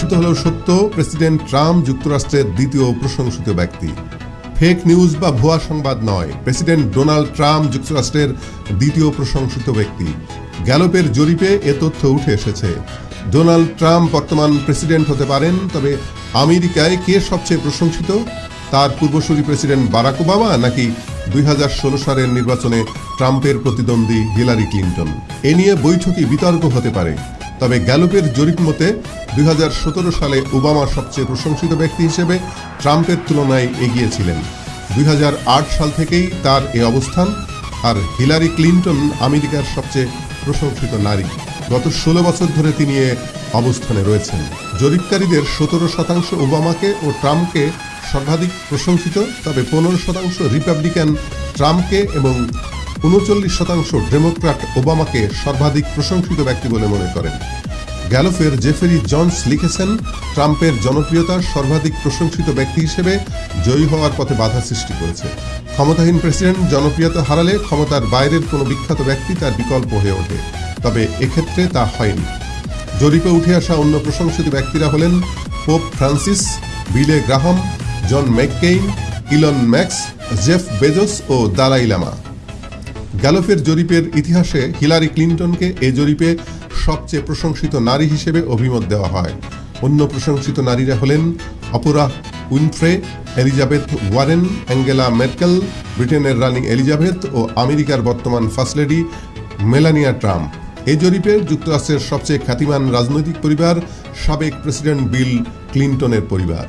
প্রমাণিত হলেও সত্য, প্রেসিডেন্ট ট্রাম্প যুক্তরাষ্ট্রের দ্বিতীয় প্রশংসিত ব্যক্তি। ফেক নিউজ বা ভুয়া সংবাদ নয়, প্রেসিডেন্ট ডোনাল্ড ট্রাম্প যুক্তরাষ্ট্রের দ্বিতীয় প্রশংসিত ব্যক্তি। গ্যালোপের জরিপে এ তথ্য উঠে এসেছে। ডোনাল্ড ট্রাম্প বর্তমান প্রেসিডেন্ট হতে পারেন, তবে আমেরিকায় কে সবচেয়ে প্রশংসিত? তার পূর্বসূরি প্রেসিডেন্ট বারাক ওবামা নাকি দুই হাজার ষোলো সালের নির্বাচনে ট্রাম্পের প্রতিদ্বন্দ্বী হিলারি ক্লিন্টন? এ নিয়ে বৈঠকি বিতর্ক হতে পারে। তবে গ্যালোপের জরিপ মতে, দুই হাজার সতেরো সালে ওবামা সবচেয়ে প্রশংসিত ব্যক্তি হিসেবে ট্রাম্পের তুলনায় এগিয়ে ছিলেন দুই সাল থেকেই তার এ অবস্থান, আর হিলারি ক্লিন্টন আমেরিকার সবচেয়ে প্রশংসিত নারী। গত ষোলো বছর ধরে তিনি এ অবস্থানে রয়েছেন। জরিপকারীদের সতেরো শতাংশ ওবামাকে ও ট্রাম্পকে সর্বাধিক প্রশংসিত, তবে পনেরো শতাংশ রিপাবলিকান ট্রাম্পকে এবং উনচল্লিশ শতাংশ ডেমোক্র্যাট ওবামাকে সর্বাধিক প্রশংসিত ব্যক্তি বলে মনে করেন। গ্যালোফের জেফেরি জনস লিখেছেন, ট্রাম্পের জনপ্রিয়তা সর্বাধিক প্রশংসিত ব্যক্তি হিসেবে জয়ী হওয়ার পথে বাধা সৃষ্টি করেছে। ক্ষমতাহীন প্রেসিডেন্ট জনপ্রিয়তা হারালে ক্ষমতার বাইরের কোনো বিখ্যাত ব্যক্তি তার বিকল্প হয়ে ওঠে। তবে এক্ষেত্রে তা হয়নি। জরিপে উঠে আসা অন্য প্রশংসিত ব্যক্তিরা হলেন Pope Francis, Billy Graham, John McCain, Elon max, Jeff Bezos ও দালাই লামা। গ্যালোফের জরিপের ইতিহাসে হিলারি ক্লিন্টনকে এ জরিপে সবচেয়ে প্রশংসিত নারী হিসেবে অভিমত দেওয়া হয়। অন্য প্রশংসিত নারীরা হলেন Oprah Winfrey, Elizabeth Warren, Angela Merkel ব্রিটেনের রানী এলিজাবেথ ও আমেরিকার বর্তমান ফার্স্ট লেডি মেলানিয়া ট্রাম্প। এই জরিপে যুক্তরাষ্ট্রের সবচেয়ে খ্যাতিমান রাজনৈতিক পরিবার, সাবেক প্রেসিডেন্ট বিল ক্লিন্টনের পরিবার।